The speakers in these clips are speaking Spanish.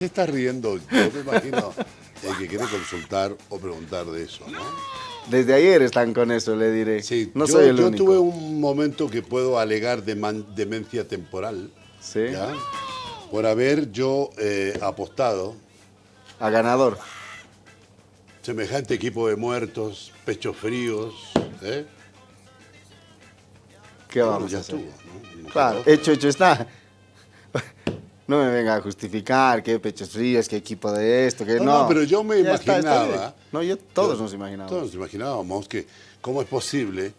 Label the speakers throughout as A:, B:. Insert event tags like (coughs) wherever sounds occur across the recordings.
A: Se está riendo, yo me imagino el que quiere consultar o preguntar de eso, ¿no?
B: Desde ayer están con eso, le diré.
A: Sí,
B: no
A: yo,
B: soy el
A: yo
B: único.
A: tuve un momento que puedo alegar de man- demencia temporal,
B: Sí,
A: ¿ya? Por haber yo eh, apostado
B: a ganador.
A: semejante equipo de muertos, pechos fríos, ¿eh?
B: ¿Qué
A: Bueno,
B: vamos
A: ya
B: a hacer?
A: estuvo, ¿no? No
B: Claro, hecho, hecho está. No me venga a justificar qué pechos fríos, qué equipo de esto, que
A: No,
B: no.
A: no, pero yo me
B: Ya está, está
A: imaginaba-
B: no, yo, todos
A: Yo-
B: nos imaginábamos.
A: Todos nos imaginábamos que cómo es posible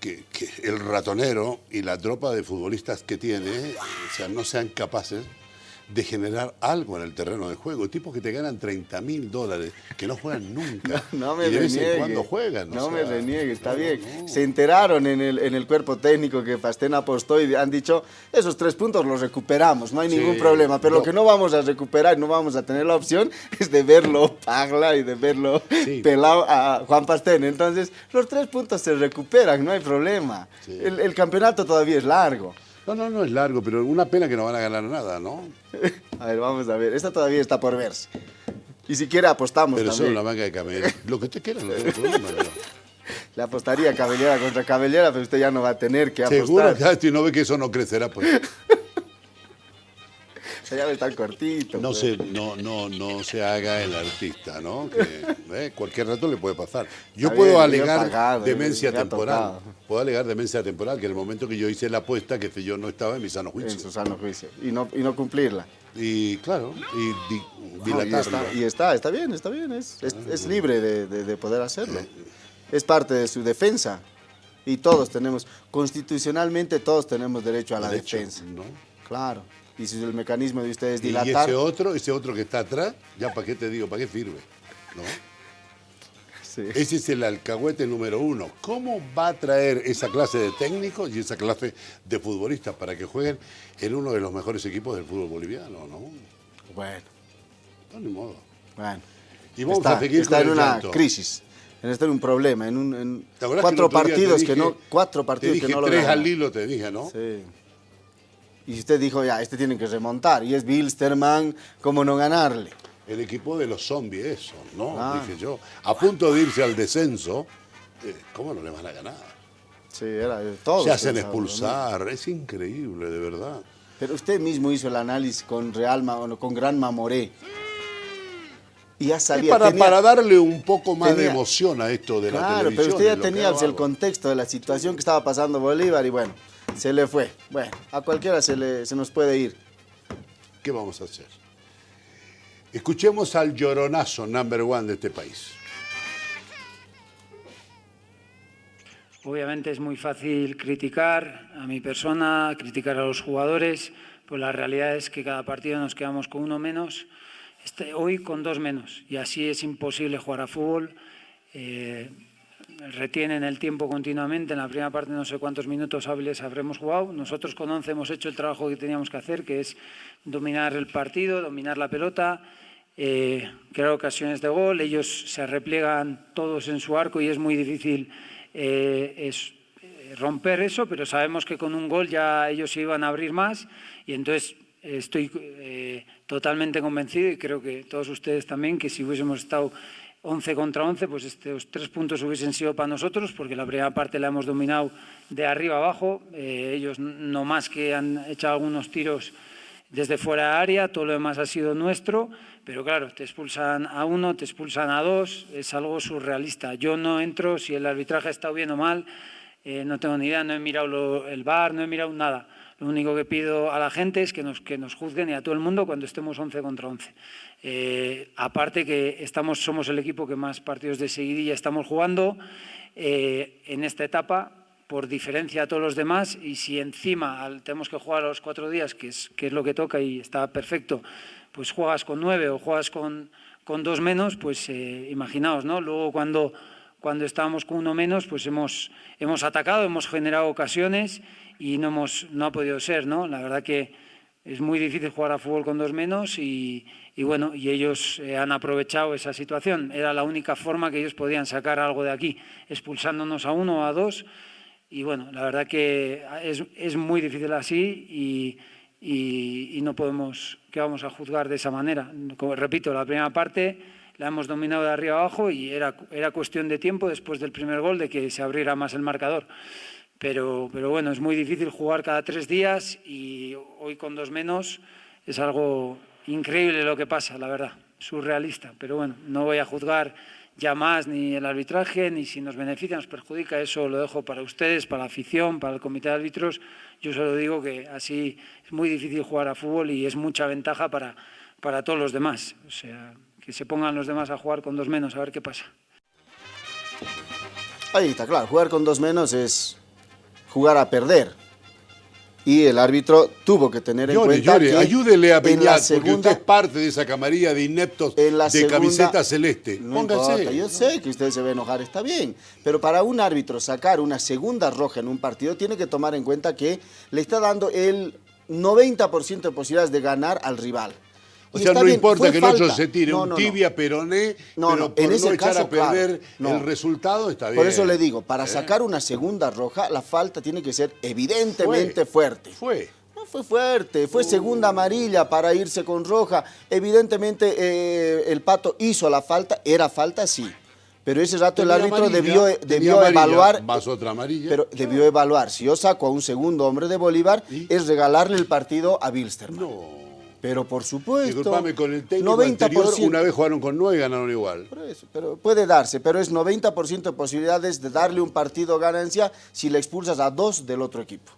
A: que, que el ratonero y la tropa de futbolistas que tiene o sea, no sean capaces de generar algo en el terreno de juego. Tipos que te ganan 30 mil dólares, que no juegan (laughs) nunca.
B: No me
A: y de vez en
B: reniegue.
A: cuando juegan.
B: No me reniegue, está bien.
A: no.
B: Se enteraron en el, en el cuerpo técnico que Pastén apostó y han dicho, esos tres puntos los recuperamos, no hay
A: Sí,
B: ningún problema. Pero
A: no.
B: lo que no vamos a recuperar, no vamos a tener la opción, (laughs) es de verlo pagla y de verlo
A: Sí.
B: pelado a Juan Pastén. Entonces, los tres puntos se recuperan, no hay problema.
A: Sí.
B: El, el campeonato todavía es largo.
A: No, no, no es largo, pero una pena que no van a ganar nada, ¿no? (laughs)
B: A ver, vamos a ver. Esta todavía está por verse. Y si quiere apostamos
A: Pero
B: también.
A: una manga de camello. (laughs) Lo que usted quiera, no tengo problema.
B: Le apostaría Cabellera contra Cabellera, pero usted ya no va a tener que apostar.
A: Seguro que si no ve que eso no crecerá, pues (laughs)
B: Tan cortito.
A: no
B: pues.
A: se, no, no, no se haga el artista, ¿no? Que eh, cualquier rato le puede pasar. Yo
B: Está
A: puedo
B: bien,
A: alegar
B: pagado,
A: demencia temporal.
B: tocado.
A: Puedo alegar demencia temporal, que en el momento que yo hice la apuesta, que yo no estaba en mi sano
B: En
A: juicio.
B: su sano juicio. Y no, y no cumplirla.
A: Y claro, y di-
B: No, y, está, y está, está bien, está bien. Es, es, es libre de, de- de poder hacerlo. Es parte de su defensa. Y todos tenemos, constitucionalmente todos tenemos derecho a la
A: Derecho,
B: defensa.
A: ¿no?
B: Claro. Y si el mecanismo de ustedes
A: Y
B: dilatar...
A: ese otro, ese otro que está atrás, ya para qué te digo, para qué sirve. ¿no?
B: Sí.
A: Ese es el alcahuete número uno. ¿Cómo va a traer esa clase de técnicos y esa clase de futbolistas para que jueguen en uno de los mejores equipos del fútbol boliviano? No,
B: Bueno,
A: no ni modo.
B: bueno.
A: Y vamos
B: está,
A: a seguir
B: está
A: con
B: en
A: el
B: una
A: llanto.
B: crisis. En está en un problema, en, un, en
A: ¿Te acuerdas
B: cuatro
A: que
B: partidos que no, cuatro partidos
A: te dije
B: que no lo
A: tres al hilo, te dije, ¿no?
B: Sí. Y usted dijo, ya, este tienen que remontar. Y es Bilsterman, ¿cómo no ganarle?
A: El equipo de los zombies, eso, ¿no?
B: Ah.
A: Dije yo. A punto de irse al descenso, eh, ¿cómo no le van a ganar?
B: Sí, era de todo.
A: Se hacen expulsar, es increíble, de verdad.
B: Pero usted mismo hizo el análisis con Real con Gran Mamoré. Y ya sabía.
A: para,
B: tenía-
A: para darle un poco más de emoción a esto de la
B: Claro,
A: televisión.
B: pero usted ya tenía el contexto de la situación que estaba pasando Bolívar y bueno, se le fue. Bueno, a cualquiera se, le, se nos puede ir.
A: ¿Qué vamos a hacer? Escuchemos al lloronazo number one de este país.
C: Obviamente es muy fácil criticar a mi persona, criticar a los jugadores, pues la realidad es que cada partido nos quedamos con uno menos, este, hoy con dos menos, y así es imposible jugar a fútbol. Eh, retienen el tiempo continuamente, en la primera parte no sé cuántos minutos hábiles habremos jugado, nosotros con 11 hemos hecho el trabajo que teníamos que hacer, que es dominar el partido, dominar la pelota, eh, crear ocasiones de gol, ellos se repliegan todos en su arco y es muy difícil eh, es, eh, romper eso, pero sabemos que con un gol ya ellos se iban a abrir más y entonces estoy eh, totalmente convencido y creo que todos ustedes también que si hubiésemos estado 11 contra 11, pues estos tres puntos hubiesen sido para nosotros, porque la primera parte la hemos dominado de arriba abajo. Eh, ellos no más que han echado algunos tiros desde fuera de área, todo lo demás ha sido nuestro, pero claro, te expulsan a uno, te expulsan a dos, es algo surrealista. Yo no entro si el arbitraje ha estado bien o mal, eh, no tengo ni idea, no he mirado el bar, no he mirado nada. Lo único que pido a la gente es que nos, que nos juzguen y a todo el mundo cuando estemos 11 contra 11. Eh, aparte que estamos, somos el equipo que más partidos de seguidilla estamos jugando eh, en esta etapa, por diferencia a todos los demás, y si encima al- tenemos que jugar a los cuatro días, que es, que es lo que toca y está perfecto, pues juegas con nueve o juegas con, con dos menos, pues eh, imaginaos, ¿no? Luego cuando, cuando estábamos con uno menos, pues hemos, hemos atacado, hemos generado ocasiones y no, hemos, no ha podido ser, ¿no? La verdad que es muy difícil jugar a fútbol con dos menos y, y bueno, y ellos eh, han aprovechado esa situación. Era la única forma que ellos podían sacar algo de aquí, expulsándonos a uno o a dos. Y bueno, la verdad que es, es muy difícil así y, y- no, podemos, que vamos a juzgar de esa manera. Como repito, la primera parte la hemos dominado de arriba abajo y era, era cuestión de tiempo después del primer gol de que se abriera más el marcador. Pero, pero bueno, es muy difícil jugar cada tres días y hoy con dos menos es algo increíble lo que pasa, la verdad, surrealista. Pero bueno, no voy a juzgar ya más ni el arbitraje, ni si nos beneficia, nos perjudica, eso lo dejo para ustedes, para la afición, para el comité de árbitros. Yo solo digo que así es muy difícil jugar a fútbol y es mucha ventaja para, para todos los demás. O sea, que se pongan los demás a jugar con dos menos, a ver qué pasa.
B: Ahí está claro, jugar con dos menos es jugar a perder. Y el árbitro tuvo que tener en cuenta que
A: ayúdele a Peñat, porque usted es parte de esa camarilla de ineptos de camiseta celeste.
B: No Póngase. yo sé que usted se va a enojar, está bien. Pero para un árbitro sacar una segunda roja en un partido, tiene que tomar en cuenta que le está dando el 90% de posibilidades de ganar al rival.
A: O sea, no importa que el otro se tire un tibia peroné, pero por en ese no echar a perder el resultado está bien.
B: Por eso le digo, para ¿Eh? sacar una segunda roja, la falta tiene que ser evidentemente fuerte.
A: Fue.
B: No fue fuerte, fue segunda amarilla para irse con roja. Evidentemente eh, el Pato hizo la falta, era falta sí. Pero ese rato el árbitro debió, debió evaluar.
A: Más otra amarilla.
B: Pero debió evaluar. Si yo saco a un segundo hombre de Bolívar, es regalarle el partido a Wilstermann.
A: No.
B: Pero por supuesto.
A: Disculpame, con el técnico 90%, anterior una vez jugaron con nueve y ganaron igual.
B: pero puede darse, pero es 90% de posibilidades de darle un partido ganancia si le expulsas a dos del otro equipo.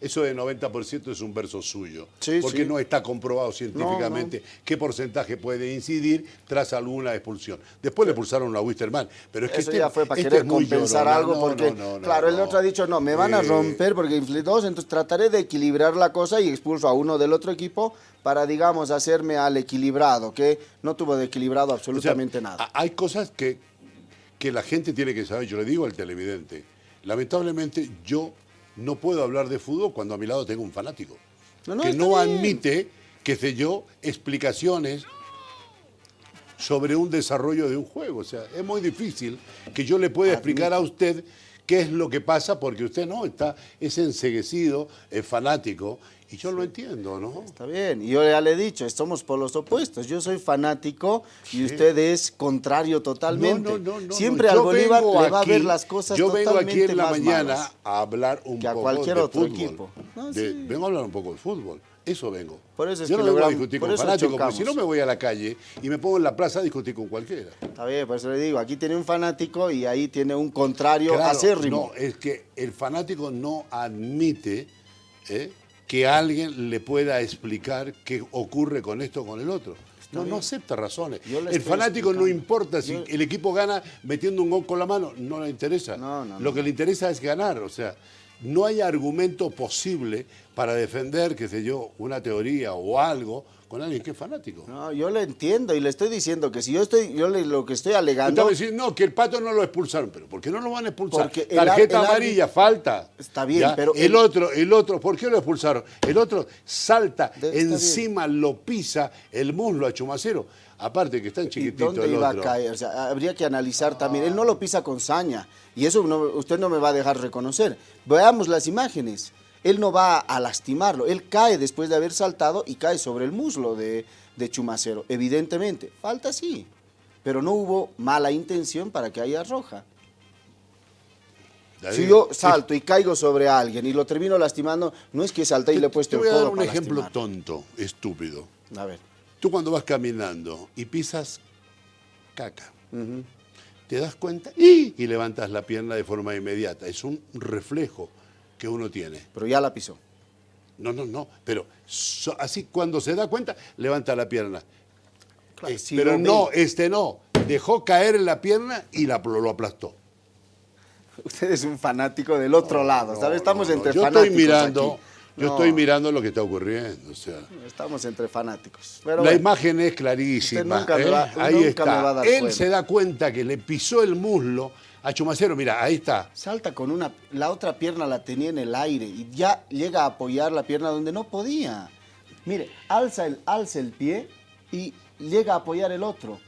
A: Eso de 90% es un verso suyo, porque no está comprobado científicamente qué porcentaje puede incidir tras alguna expulsión. Después le expulsaron a Wisterman, pero es que
B: Eso este ya fue para este querer compensar algo, porque, claro, el otro ha dicho, no, me van a romper porque inflé dos, entonces trataré de equilibrar la cosa y expulso a uno del otro equipo para, digamos, hacerme al equilibrado, que no tuvo de equilibrado absolutamente nada.
A: Hay cosas que, que la gente tiene que saber, yo le digo al televidente, lamentablemente yo no puedo hablar de fútbol cuando a mi lado tengo un fanático. que no admite, qué sé yo, explicaciones sobre un desarrollo de un juego. O sea, es muy difícil que yo le pueda explicar a usted qué es lo que pasa porque usted no, está, es enseguecido, es fanático y yo lo entiendo, ¿no?
B: Está bien, y yo ya le he dicho, somos por los opuestos. Yo soy fanático y usted es contrario totalmente. No, no, no, Siempre al Bolívar le va a ver las cosas
A: Yo
B: vengo
A: aquí en la mañana a hablar un
B: que
A: poco
B: a cualquier
A: de
B: otro
A: fútbol.
B: equipo.
A: Vengo a hablar un poco de fútbol. Eso vengo.
B: Por eso es
A: yo
B: que
A: no vengo a discutir con fanáticos, porque si no me voy a la calle y me pongo en la plaza a discutir con cualquiera.
B: Está bien, por eso le digo, aquí tiene un fanático y ahí tiene un contrario claro, acérrimo.
A: No, es que el fanático no admite ¿eh? Que alguien le pueda explicar qué ocurre con esto o con el otro. no, no acepta razones. El fanático no importa si el equipo gana metiendo un gol con la mano, no le interesa. Lo que le interesa es ganar, o sea, no hay argumento posible para defender, qué sé yo, una teoría o algo con alguien que es fanático.
B: No, yo le entiendo y le estoy diciendo que si yo estoy, yo le, lo que estoy alegando...
A: decir, no, que el Pato no lo expulsaron, pero ¿por qué no lo van a expulsar? Porque Tarjeta amarilla, falta.
B: Está bien, pero...
A: El, otro, el otro, ¿por qué lo expulsaron? El otro salta encima, lo pisa el muslo a Chumacero. Aparte que está en chiquitito
B: ¿Dónde
A: el
B: iba
A: otro.
B: a caer? O sea, habría que analizar también. Él no lo pisa con saña y eso usted no me va a dejar reconocer. Veamos las imágenes él no va a lastimarlo, él cae después de haber saltado y cae sobre el muslo de, Chumacero, evidentemente. Falta sí, pero no hubo mala intención para que haya roja. si yo salto y caigo sobre alguien y lo termino lastimando, no es que salté y le he puesto
A: el
B: codo
A: Te voy a dar un ejemplo tonto, estúpido.
B: A ver.
A: Tú cuando vas caminando y pisas caca, te das cuenta y levantas la pierna de forma inmediata. Es un reflejo que uno tiene.
B: Pero ya la pisó.
A: No, no, no. Pero así cuando se da cuenta, levanta la pierna. Eh, pero no, este no. Dejó caer en la pierna y la, lo aplastó. (laughs)
B: Usted es un fanático del otro lado, ¿sabes? Estamos entre
A: yo
B: fanáticos.
A: Estoy mirando, Yo estoy mirando lo que está ocurriendo. O sea.
B: Estamos entre fanáticos.
A: la imagen es clarísima. ¿eh? Ahí está. Él se da cuenta que le pisó el muslo a Chumacero, mira, ahí está.
B: Salta con una, la otra pierna la tenía en el aire y ya llega a apoyar la pierna donde no podía. Mire, alza el, alza el pie y llega a apoyar el otro.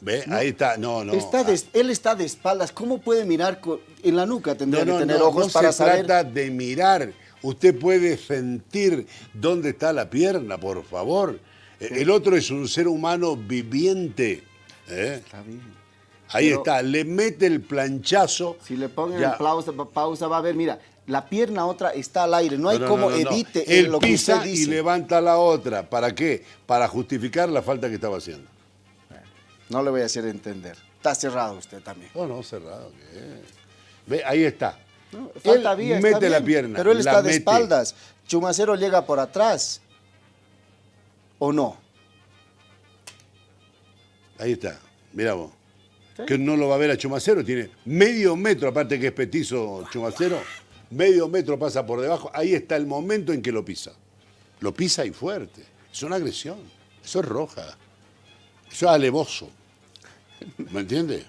A: ¿Ve? ahí está, no, no.
B: Está ah. él está de espaldas, ¿cómo puede mirar en la nuca? Tendría que tener ojos
A: no
B: para
A: se trata de mirar. Usted puede sentir dónde está la pierna, por favor. El otro es un ser humano viviente. ¿eh?
B: Está bien.
A: Ahí
B: Pero-
A: está, le mete el planchazo.
B: Si le ponen
A: Ya.
B: pausa, pausa, va a ver, mira, la pierna otra está al aire, no hay
A: No, no,
B: como
A: no,
B: evite
A: Él
B: lo que
A: y levanta la otra. ¿Para qué? Para justificar la falta que estaba haciendo.
B: No le voy a hacer entender. Está cerrado usted también.
A: No, no, cerrado. ¿qué? Ve, ahí está.
B: Falta
A: él
B: vía, está
A: mete la pierna.
B: Pero él está de
A: mete.
B: espaldas. Chumacero llega por atrás. ¿O no?
A: Ahí está. Mira vos.
B: Sí.
A: Que no lo va a ver a Chumacero. Tiene medio metro, aparte que es petizo Chumacero. Medio metro pasa por debajo. Ahí está el momento en que lo pisa. Lo pisa y fuerte. Es una agresión. Eso es roja. Eso es alevoso. ¿Me entiende?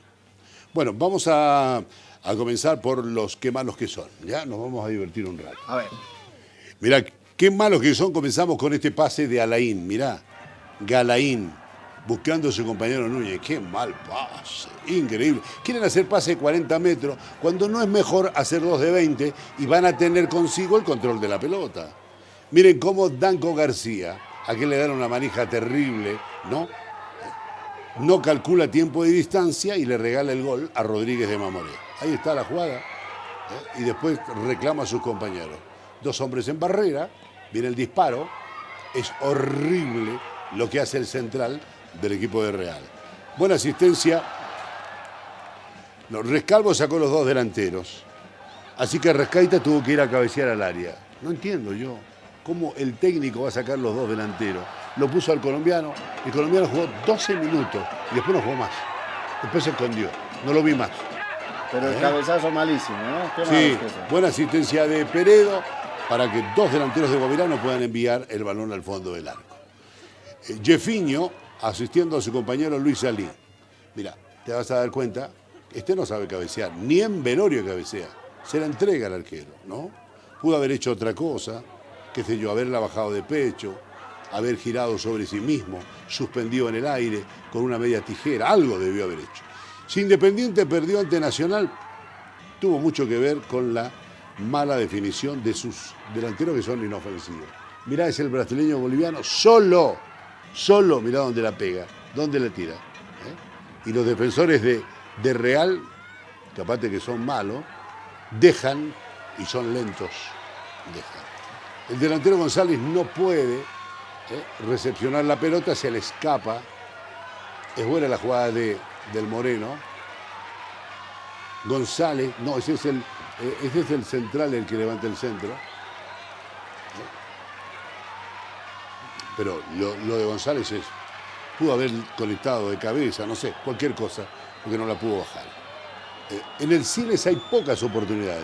A: Bueno, vamos a, a comenzar por los qué malos que son. Ya nos vamos a divertir un rato.
B: A ver.
A: Mirá, qué malos que son. Comenzamos con este pase de Alain. Mirá, Galaín buscando a su compañero Núñez. Qué mal pase. Increíble. Quieren hacer pase de 40 metros cuando no es mejor hacer dos de 20 y van a tener consigo el control de la pelota. Miren cómo Danco García, a quien le dan una manija terrible, ¿no? No calcula tiempo de distancia y le regala el gol a Rodríguez de Mamoré. Ahí está la jugada. ¿eh? y después reclama a sus compañeros. Dos hombres en barrera, viene el disparo, es horrible lo que hace el central del equipo de Real. Buena asistencia. No, Rescalvo sacó los dos delanteros. Así que Rescaita tuvo que ir a cabecear al área. No entiendo yo cómo el técnico va a sacar los dos delanteros. Lo puso al colombiano, el colombiano jugó 12 minutos y después no jugó más. Después se escondió, no lo vi más.
B: Pero el cabezazo malísimo, ¿no? Qué
A: Sí, buena asistencia de Peredo para que dos delanteros de Guavirano puedan enviar el balón al fondo del arco. Eh, Jefiño asistiendo a su compañero Luis Salí. Mira, te vas a dar cuenta, este no sabe cabecear, ni en velorio cabecea. Se la entrega al arquero, ¿no? Pudo haber hecho otra cosa, qué sé yo, haberla bajado de pecho, haber girado sobre sí mismo, suspendido en el aire con una media tijera, algo debió haber hecho. Si Independiente perdió ante Nacional, tuvo mucho que ver con la mala definición de sus delanteros que son inofensivos. Mirá, es el brasileño boliviano solo, solo, mirá dónde la pega, dónde la tira. ¿eh? Y los defensores de, de Real, que aparte que son malos, dejan y son lentos, dejan. El delantero González no puede ¿eh? recepcionar la pelota, se le escapa. Es buena la jugada de, del Moreno. González, no, ese es el, eh, ese es el central el que levanta el centro. Pero lo, lo de González es, pudo haber conectado de cabeza, no sé, cualquier cosa, porque no la pudo bajar. Eh, en el Siles hay pocas oportunidades.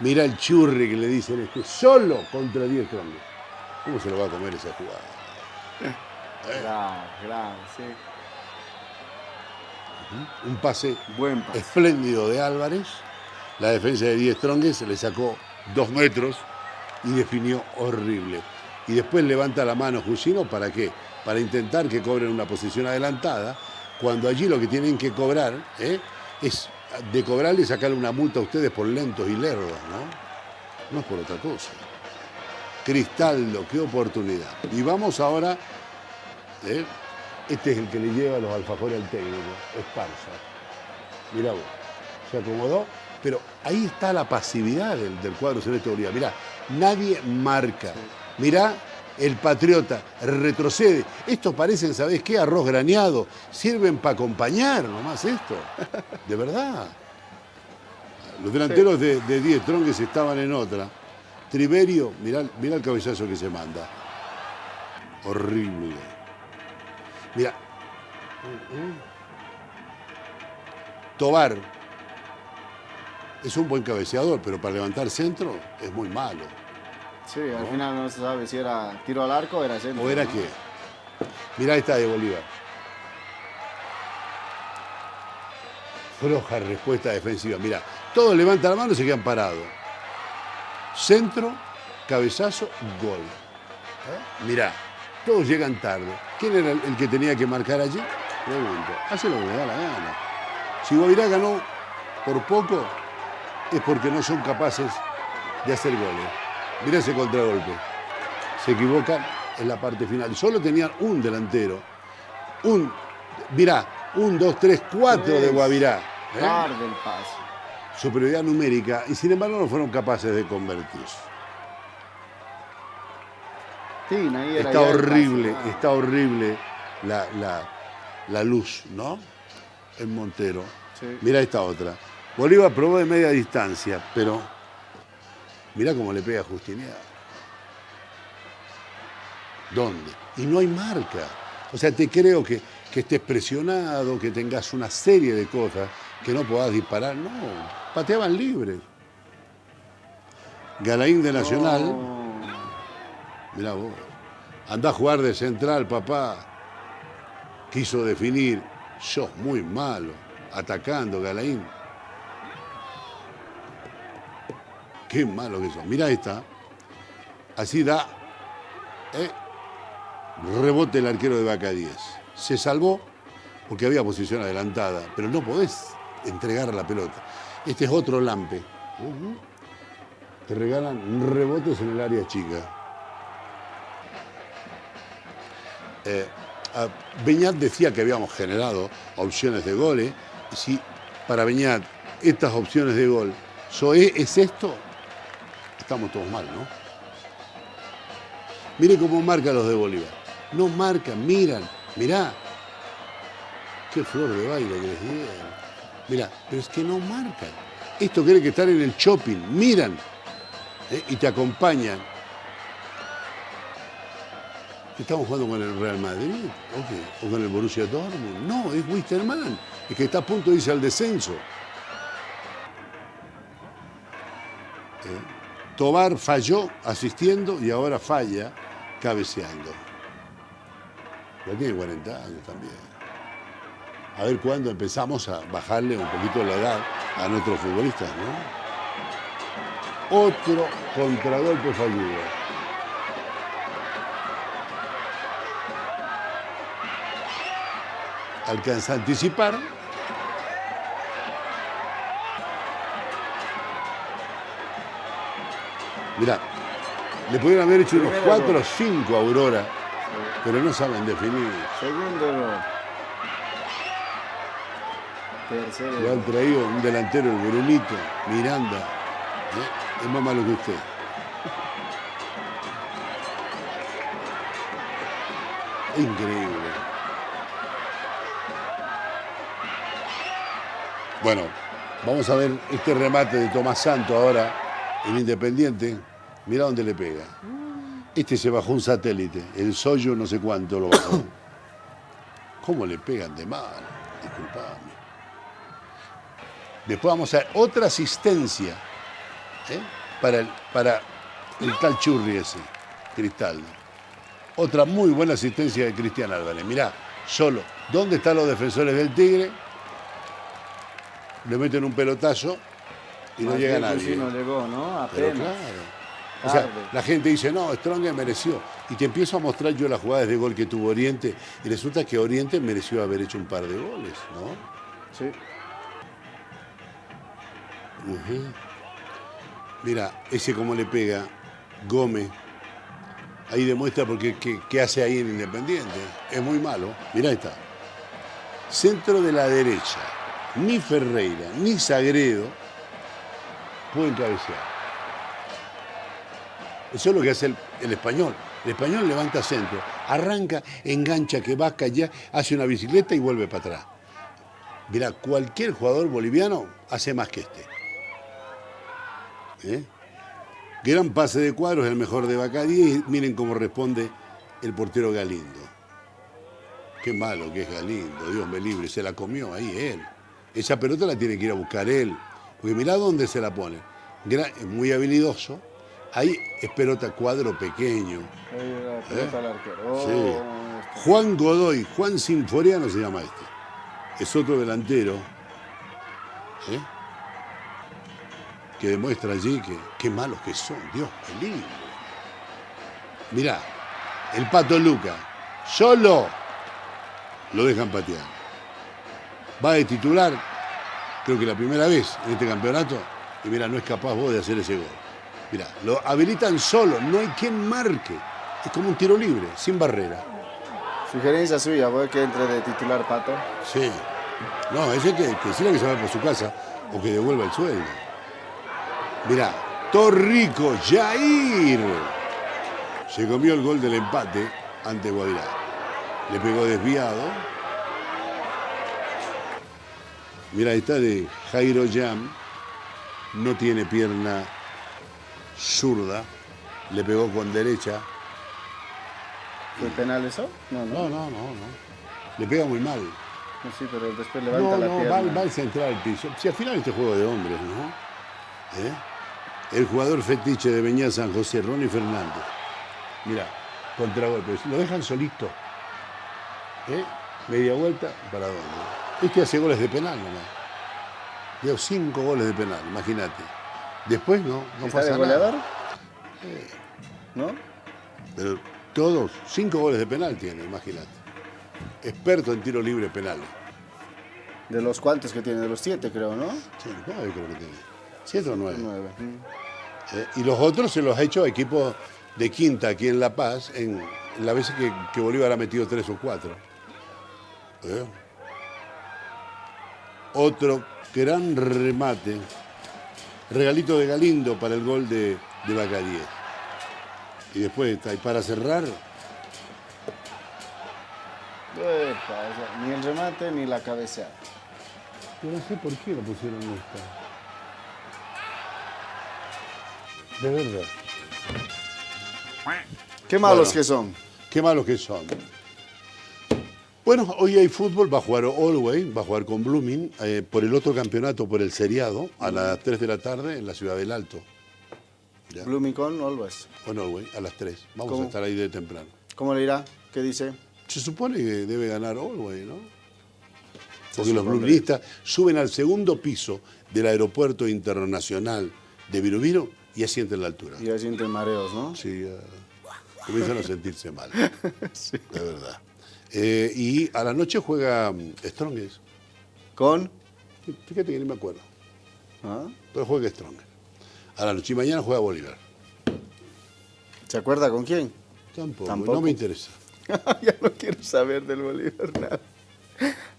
A: Mira el churri que le dicen este, solo contra 10 troncos. ¿Cómo se lo va a comer esa jugada?
B: Grave, grave, sí.
A: Un pase
B: Buen pase.
A: espléndido de Álvarez. La defensa de 10 Trongues le sacó dos metros y definió horrible. Y después levanta la mano Jusino, ¿para qué? Para intentar que cobren una posición adelantada, cuando allí lo que tienen que cobrar ¿eh? es de cobrarle y sacarle una multa a ustedes por lentos y lerdos, ¿no? No es por otra cosa. Cristaldo, qué oportunidad. Y vamos ahora, ¿eh? este es el que le lleva los alfajores al técnico, Esparza. Mirá vos, se acomodó, pero ahí está la pasividad del, cuadro celeste de Bolívar. Mirá, nadie marca. Mirá, el patriota retrocede. Estos parecen, ¿sabés qué? Arroz graneado. Sirven para acompañar nomás esto. (laughs) De verdad. Los delanteros de, de 10 tronques estaban en otra. Triverio, mirá, mirá el cabezazo que se manda. Horrible. Mira. Tobar es un buen cabeceador, pero para levantar centro es muy malo.
B: Sí, al final no se sabe si era tiro al arco o era centro.
A: ¿O era qué? Mirá esta de Bolívar. Floja respuesta defensiva. Mirá, todos levantan la mano y se quedan parados. Centro, cabezazo, gol. ¿Eh? Mirá, todos llegan tarde. ¿Quién era el, el que tenía que marcar allí? Pregunto. Hace lo que le da la gana. Si Guavirá ganó por poco, es porque no son capaces de hacer goles. Mirá ese contragolpe. Se equivocan en la parte final. Solo tenían un delantero. Un, mirá, un, dos, tres, cuatro de Guavirá.
B: ¿eh? Tarde el paso.
A: Superioridad numérica y sin embargo no fueron capaces de convertirse. está horrible, está horrible la, luz, ¿no? En Montero. Mira esta otra. Bolívar probó de media distancia, pero mira cómo le pega a Justiniano. ¿Dónde? Y no hay marca. O sea, te creo que, estés presionado, que tengas una serie de cosas que no puedas disparar. No, pateaban libre. Galaín de Nacional. Mira vos. Anda a jugar de central, papá. Quiso definir. Sos muy malo. Atacando, Galaín. Qué malo que sos. Mira esta. Así da. ¿eh? Rebote el arquero de Vaca 10. Se salvó porque había posición adelantada, pero no podés entregar la pelota. Este es otro lampe. Te regalan rebotes en el área chica. Eh, Beñat decía que habíamos generado opciones de goles. Si para Beñat estas opciones de gol es esto, estamos todos mal, ¿no? Mire cómo marca los de Bolívar. No marcan, miran, mirá. Qué flor de baile que les dieron. Mirá, pero es que no marcan. Esto quiere que estar en el shopping, miran ¿eh? y te acompañan. Estamos jugando con el Real Madrid o con el Borussia Dortmund. No, es Wisterman, es que está a punto de irse al descenso. ¿Eh? Tobar falló asistiendo y ahora falla cabeceando. Ya tiene 40 años también. A ver cuándo empezamos a bajarle un poquito la edad a nuestros futbolistas, ¿no? Otro contragolpe fallido. Alcanza a anticipar. Mirá, le pudieron haber hecho unos 4 o 5 a Aurora pero no saben definir.
B: Segundo error. Tercero.
A: Le han traído un delantero, el Brunito, Miranda. ¿eh? Es más malo que usted. Increíble. Bueno, vamos a ver este remate de Tomás Santo ahora en Independiente. Mira dónde le pega. Este se bajó un satélite, el Soyo no sé cuánto lo bajó. (coughs) ¿Cómo le pegan de mal? Disculpame. Después vamos a ver otra asistencia ¿eh? para, el, para el tal Churri ese, Cristal. Otra muy buena asistencia de Cristian Álvarez. Mirá, solo. ¿Dónde están los defensores del Tigre? Le meten un pelotazo y no llega nadie.
B: no llegó, ¿no? Apenas.
A: O sea, la gente dice, no, Strong mereció. Y te empiezo a mostrar yo las jugadas de gol que tuvo Oriente y resulta que Oriente mereció haber hecho un par de goles, ¿no?
B: Sí.
A: Mira, ese como le pega Gómez. Ahí demuestra porque qué, hace ahí en Independiente. Es muy malo. Mira, está. Centro de la derecha. Ni Ferreira, ni Sagredo pueden cabecear. Eso es lo que hace el, español. El español levanta centro, arranca, engancha, que va allá, hace una bicicleta y vuelve para atrás. Mira, cualquier jugador boliviano hace más que este. ¿Eh? Gran pase de cuadros, el mejor de Bacadí. Miren cómo responde el portero Galindo. Qué malo que es Galindo, Dios me libre, se la comió ahí él. Esa pelota la tiene que ir a buscar él. Porque mirá dónde se la pone. muy habilidoso, Ahí es pelota cuadro pequeño.
B: ¿Eh?
A: Oh, Juan Godoy, Juan Sinforiano se llama este. Es otro delantero. ¿eh? Que demuestra allí que qué malos que son. Dios, qué lindo. Mirá, el pato Luca, solo lo dejan patear. Va de titular, creo que la primera vez en este campeonato, y mira, no es capaz vos de hacer ese gol. Mira, lo habilitan solo, no hay quien marque. Es como un tiro libre, sin barrera.
B: Sugerencia suya, voy que entre de titular Pato.
A: Sí. No, ese que, que que se va por su casa o que devuelva el sueldo. Mira, Torrico, Jair. Se comió el gol del empate ante Guavirá. Le pegó desviado. Mira, ahí está de Jairo Jam. No tiene pierna zurda. Le pegó con derecha.
B: ¿Fue penal eso? No, no.
A: No, no, no. Le pega muy mal.
B: No, sí, pero después levanta
A: No,
B: la
A: no,
B: pierna.
A: va, va al central al piso. Si al final este juego de hombres, ¿no? ¿Eh? El jugador fetiche de Beñá San José, Ronnie Fernández. Mira, contragolpe. Lo dejan solito. ¿Eh? Media vuelta, ¿para dónde? Este hace goles de penal nomás. Dio cinco goles de penal, imagínate. Después no, no
B: ¿Está
A: pasa
B: de goleador?
A: nada.
B: ¿No?
A: Pero todos, cinco goles de penal tiene, imagínate. Experto en tiro libre penal.
B: De los cuantos que tiene, de los siete creo, ¿no?
A: Sí, nueve creo que tiene. ¿Siete o nueve?
B: Nueve. Mm.
A: Eh, y los otros se los ha hecho a equipos de quinta aquí en La Paz, en las veces que, que Bolívar ha metido tres o cuatro. ¿Eh? Otro gran remate. Regalito de Galindo para el gol de, de. Y después, y para cerrar,
B: Epa, ni el remate ni la cabeceada.
A: yo no sé por qué lo pusieron esta. De verdad.
B: Qué malos
A: Bueno.
B: que son.
A: Qué malos que son. Bueno, hoy hay fútbol, va a jugar Allway, va a jugar con Blooming, eh, por el otro campeonato, por el seriado, a las 3 de la tarde en la ciudad del Alto. Ya.
B: Blooming con Always.
A: Con Allway, a las 3. Vamos
B: ¿Cómo?
A: a estar ahí de temprano.
B: ¿Cómo le irá? ¿Qué dice?
A: Se supone que debe ganar Allway, ¿no? Porque los bloomingistas suben al segundo piso del aeropuerto internacional de Virubiru y asienten la altura.
B: Y ya sienten mareos, ¿no?
A: Sí, eh, comienzan a sentirse mal. (laughs) De verdad. Eh, y a la noche juega mm, Strongest.
B: ¿Con?
A: Fíjate que ni me acuerdo.
B: ¿Ah?
A: Pero juega Strongest. A la noche y mañana juega Bolívar.
B: ¿Se acuerda con quién?
A: Tampoco,
B: Tampoco.
A: no me interesa. (laughs)
B: ya no quiero saber del Bolívar nada.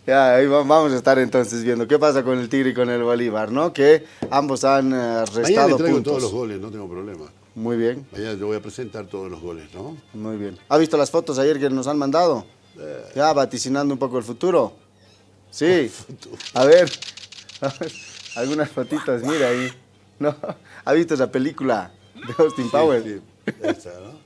B: Ya, ahí va- vamos a estar entonces viendo qué pasa con el Tigre y con el Bolívar, ¿no? Que ambos han eh,
A: Mañana
B: restado
A: le traigo
B: puntos.
A: todos los goles, no tengo problema.
B: Muy bien,
A: Mañana te voy a presentar todos los goles, ¿no?
B: muy bien. ¿Ha visto las fotos ayer que nos han mandado?
A: Eh.
B: Ya, vaticinando un poco el futuro. Sí. A ver, a ver, algunas fotitos, mira ahí. ¿No? ¿Ha visto esa película de Austin Powers?
A: Sí, sí, esa, ¿no?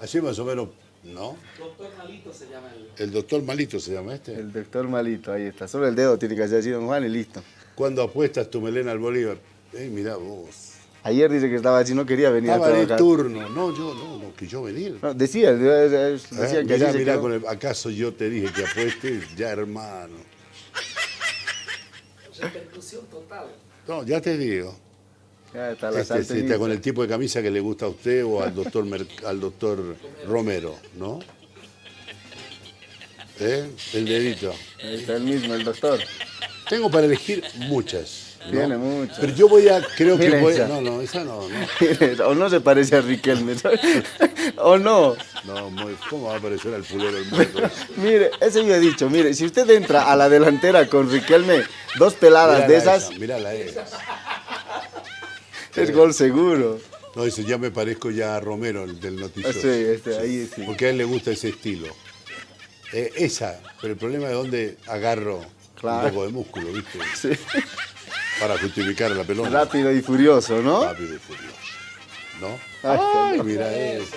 A: Así más o menos, ¿no?
D: Doctor Malito se llama el.
A: El doctor Malito se llama este.
B: El doctor malito, ahí está. Solo el dedo tiene que hacer así, don Juan, y listo.
A: Cuando apuestas tu melena al Bolívar, eh, mirá vos.
B: Ayer dice que estaba así, no quería venir
A: Estaba
B: a
A: de
B: trabajar.
A: turno. No, yo, no, no, que yo venir.
B: No, decía, Eh, decían que
A: mirá, mirá, con el- ¿acaso yo te dije que apuestes? Ya, hermano.
D: Repercusión total.
A: No, ya te digo.
B: Ya está la
A: Este, este, está con el tipo de camisa que le gusta a usted o al doctor, Mer- al doctor Romero, ¿no? ¿Eh? El dedito.
B: Ahí está el mismo, el doctor.
A: Tengo para elegir muchas. ¿No?
B: Tiene muchas.
A: Pero yo voy a, creo que
B: Mira
A: voy
B: esa.
A: No, no, esa no, no. (laughs)
B: o no se parece a Riquelme, ¿sabes? (laughs) o no.
A: No, muy- ¿cómo va a aparecer al fulero? (laughs)
B: Mire, eso yo he dicho, mire, si usted entra a la delantera con Riquelme, dos peladas de esas,
A: Mírala esa.
B: es gol seguro.
A: No, dice, ya me parezco ya a Romero, el del noticioso.
B: Sí, este, ahí sí.
A: Porque a él le gusta ese estilo. Eh, esa, pero el problema es dónde agarro
B: Claro.
A: un poco de músculo, ¿viste?
B: Sí.
A: Para justificar la pelota.
B: Rápido y furioso, ¿no?
A: Rápido y furioso. ¿No?
B: Ay,
A: Ay, mira eso.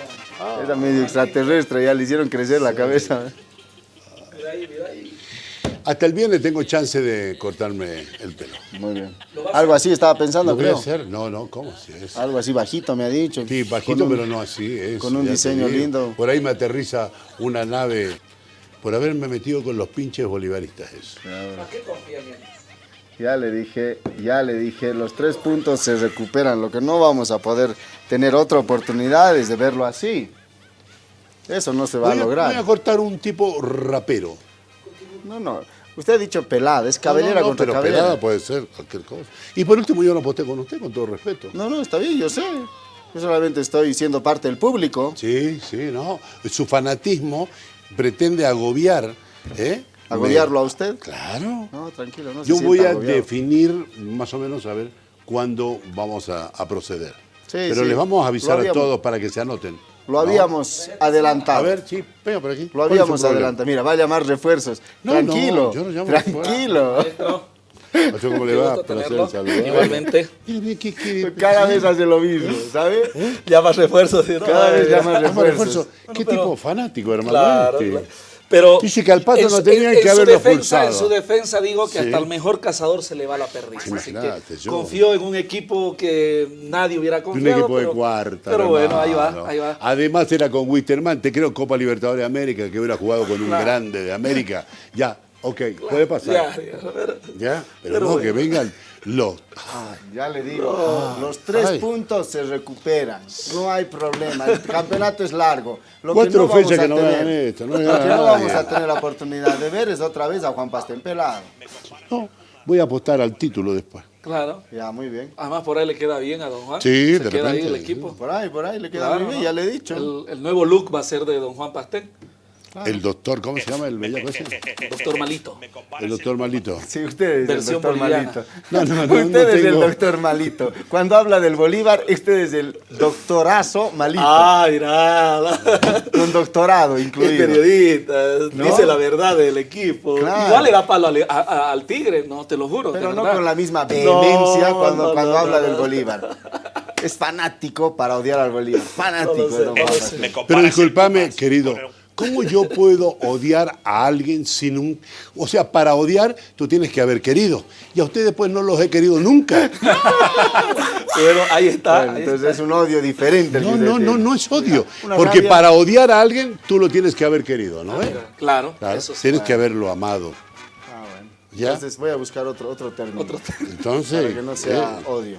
B: Era medio extraterrestre, ya le hicieron crecer la cabeza.
D: Mira ahí, mira ahí.
A: Hasta el viernes tengo chance de cortarme el pelo.
B: Muy bien. Algo así estaba pensando,
A: ¿Lo voy a
B: creo.
A: hacer? No, no, ¿cómo si es?
B: Algo así bajito, me ha dicho.
A: Sí,
B: Con
A: bajito,
B: un-
A: pero no así. Es,
B: con un diseño lindo.
A: Por ahí me aterriza una nave por haberme metido con los pinches bolivaristas. Eso.
D: ¿Para qué confían en?
B: Ya le dije, ya le dije, los tres puntos se recuperan. Lo que no vamos a poder tener otra oportunidad es de verlo así. Eso no se va
A: Voy
B: a
A: a,
B: lograr.
A: voy a cortar un tipo rapero.
B: No, no. Usted ha dicho pelada, es cabellera
A: No, no, no,
B: contra
A: pero
B: cabellera.
A: pelada puede ser cualquier cosa. Y por último yo no aposté con usted, con todo respeto.
B: No, no, está bien, yo sé. Yo solamente estoy siendo parte del público.
A: Sí, sí, no. Su fanatismo pretende agobiar. ¿eh?
B: ¿Agobiarlo a usted?
A: Claro.
B: No, tranquilo, no se
A: Yo voy a
B: agobiado.
A: definir más o menos a ver cuándo vamos a, a proceder.
B: Sí,
A: Pero
B: sí.
A: les vamos a avisar a todos para que se anoten.
B: Lo habíamos adelantado.
A: A ver, sí, venga por aquí.
B: Lo
A: ¿Cuál es
B: habíamos adelantado. Mira, va a llamar refuerzos.
A: No,
B: tranquilo.
A: no, yo no llamo
B: tranquilo.
D: Maestro,
A: Maestro, ¿Cómo le va?
D: Igualmente.
A: Qué-
B: Cada vez hace lo mismo, ¿sabe?
D: Llama refuerzos.
B: Cada vez
D: eh,
B: llama refuerzos.
A: refuerzo. Qué
D: pero-
A: tipo fanático, hermano.
D: Claro,
A: este.
D: claro. Pero
A: Dice que al pato
D: en
A: no tenían
D: en-
A: que
D: en
A: haberlo
D: defensa, En
A: pulsado.
D: su defensa digo que
A: Sí.
D: hasta el mejor cazador se le va la perdiz. Así que
A: yo-
D: confío en un equipo que nadie hubiera
A: Un
D: confiado.
A: equipo de
D: pero-
A: cuarta.
D: Pero bueno, ahí va, ahí va.
A: Además era con Wisterman, te creo Copa Libertadores de América, que hubiera jugado con un grande de América. Ya, ok, puede pasar.
D: Ya, ya, ver.
A: Ya, pero,
D: Pero
A: no,
D: bueno.
A: que vengan los.
B: Ya le digo, los tres
A: Ay.
B: puntos se recuperan. No hay problema. El campeonato es largo. Lo
A: Cuatro
B: que no vamos
A: fechas
B: a
A: que no
B: tener-
A: esto, no
B: Lo que no vamos a tener la oportunidad de ver es otra vez a Juan Pastén pelado.
A: No, voy a apostar al título después.
D: Claro.
B: Ya, muy bien.
D: Además, por ahí le queda bien a Don Juan.
A: Sí,
D: Se
A: de
D: queda ahí
A: repente,
D: el equipo.
B: Por ahí, por ahí le queda
D: Claro,
B: muy bien,
D: ¿no?
B: ya le he dicho.
D: El, el nuevo look va a ser de Don Juan
A: El doctor, ¿cómo se llama el bellaco ese?
D: doctor Malito.
A: El doctor Malito.
B: Sí, usted es el
D: Versión
B: doctor
D: boliviana.
B: Malito.
A: No, no, no,
B: usted
A: no
B: es el doctor Malito. Cuando habla del Bolívar, usted es el doctorazo Malito.
D: Ah, mira.
B: Con doctorado
D: Es
B: incluido.
D: periodista,
B: ¿No?
D: dice la verdad del equipo.
B: Claro.
D: Igual le da palo al, a- a- al Tigre, no, te lo juro.
B: Pero no
D: verdad.
B: con la misma vehemencia
D: No,
B: cuando,
D: no,
B: cuando
D: no,
B: habla
D: no,
B: del. Bolívar. Es fanático para odiar al Bolívar. Fanático.
D: No sé, no sé.
A: Pero discúlpame, querido, ¿cómo yo puedo odiar a alguien sin un... O sea, para odiar tú tienes que haber querido. Y a ustedes pues no los he querido nunca. (laughs)
D: Bueno, ahí está.
B: Bueno,
D: ahí
B: entonces es un odio diferente.
A: No, no, no, no es odio.
B: Una
A: Porque
B: rabia.
A: para odiar a alguien tú lo tienes que haber querido, ¿no?
D: Claro,
A: Claro,
D: eso sí.
A: tienes que haberlo amado.
B: Ah, bueno.
A: ¿Ya?
B: Entonces voy a buscar otro, otro término.
D: Otro
A: Entonces,
B: Para que no sea
A: eh,
B: odio.